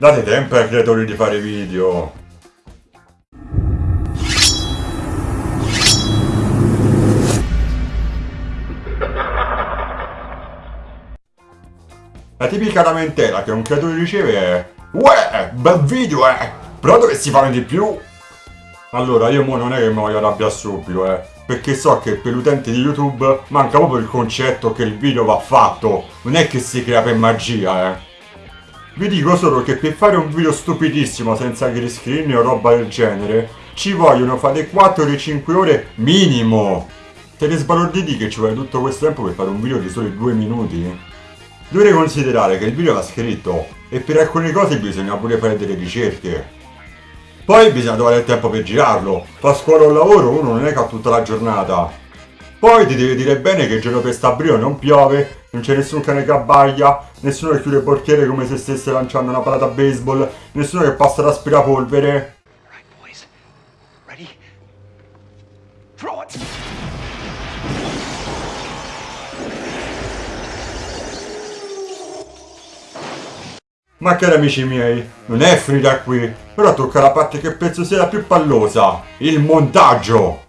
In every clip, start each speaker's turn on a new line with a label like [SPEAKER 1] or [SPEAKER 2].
[SPEAKER 1] Date tempo ai creatori di fare video. La tipica lamentela che un creatore riceve è Uè, bel video eh! Però dovresti fare di più! Allora, io mo non è che mi voglio arrabbiare subito, eh. Perché so che per l'utente di YouTube manca proprio il concetto che il video va fatto. Non è che si crea per magia, eh. Vi dico solo che per fare un video stupidissimo senza green screen o roba del genere, ci vogliono fare 4-5 ore minimo. Te ne sbalorditi che ci vuole tutto questo tempo per fare un video di soli 2 minuti? Dovrei considerare che il video va scritto e per alcune cose bisogna pure fare delle ricerche. Poi bisogna trovare il tempo per girarlo. Fa scuola o lavoro uno non è che ha tutta la giornata. Poi ti devi dire bene che il giorno per Stabrio non piove, non c'è nessun cane che abbaglia, nessuno che chiude il portiere come se stesse lanciando una palata a baseball, nessuno che passa l'aspirapolvere. Ma cari amici miei, non è finita qui. Ora tocca la parte che penso sia la più pallosa, il montaggio.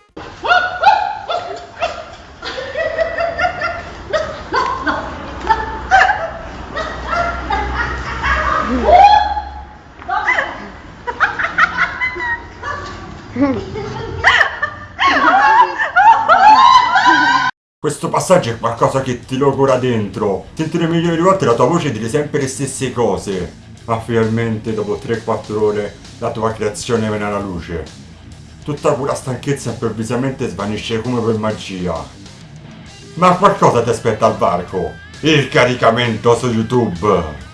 [SPEAKER 1] Questo passaggio è qualcosa che ti logora dentro. Sentire milioni di volte la tua voce dire sempre le stesse cose. Ma finalmente, dopo 3-4 ore, la tua creazione viene alla luce. Tutta quella stanchezza improvvisamente svanisce come per magia. Ma qualcosa ti aspetta al varco. Il caricamento su YouTube.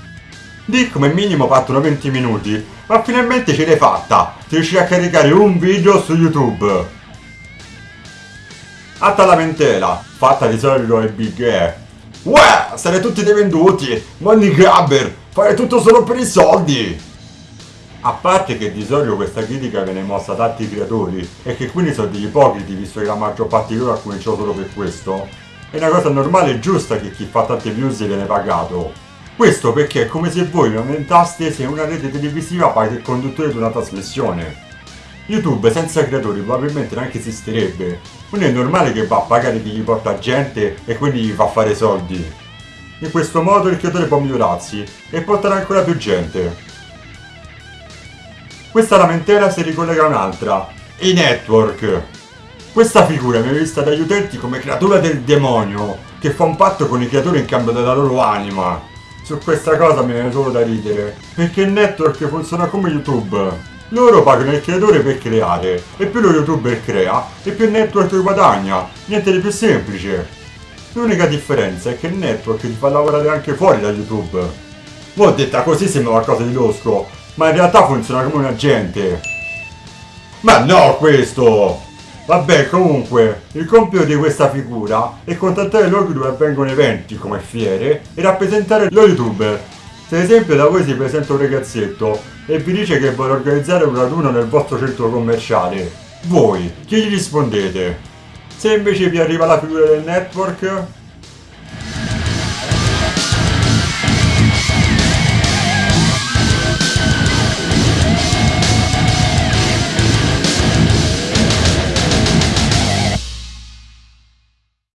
[SPEAKER 1] Di come minimo partono 20 minuti, ma finalmente ce l'hai fatta! Ti riuscì a caricare un video su YouTube! Alta lamentela, fatta di solito è Big E. Uè, sarete tutti dei venduti! Money grabber! Fare tutto solo per i soldi! A parte che di solito questa critica viene mossa da tanti creatori e che quindi sono degli ipocriti visto che la maggior parte di loro ha cominciato solo per questo, è una cosa normale e giusta che chi fa tante views viene pagato. Questo perché è come se voi lamentaste se una rete televisiva paga il conduttore di una trasmissione. YouTube senza creatori probabilmente neanche esisterebbe, quindi è normale che va a pagare chi gli porta gente e quindi gli fa fare soldi. In questo modo il creatore può migliorarsi e portare ancora più gente. Questa lamentela si ricollega a un'altra, i network. Questa figura viene vista dagli utenti come creatura del demonio, che fa un patto con i creatori in cambio della loro anima. Su questa cosa mi viene solo da ridere, perché il network funziona come YouTube. Loro pagano il creatore per creare, e più lo youtuber crea, e più il network guadagna. Niente di più semplice. L'unica differenza è che il network ti fa lavorare anche fuori da YouTube. Mo' detta così sembra qualcosa di losco, ma in realtà funziona come un agente. Ma no questo! Vabbè, comunque, il compito di questa figura è contattare luoghi dove avvengono eventi come fiere e rappresentare lo youtuber. Se ad esempio da voi si presenta un ragazzetto e vi dice che vuole organizzare un raduno nel vostro centro commerciale, voi, chi gli rispondete? Se invece vi arriva la figura del network,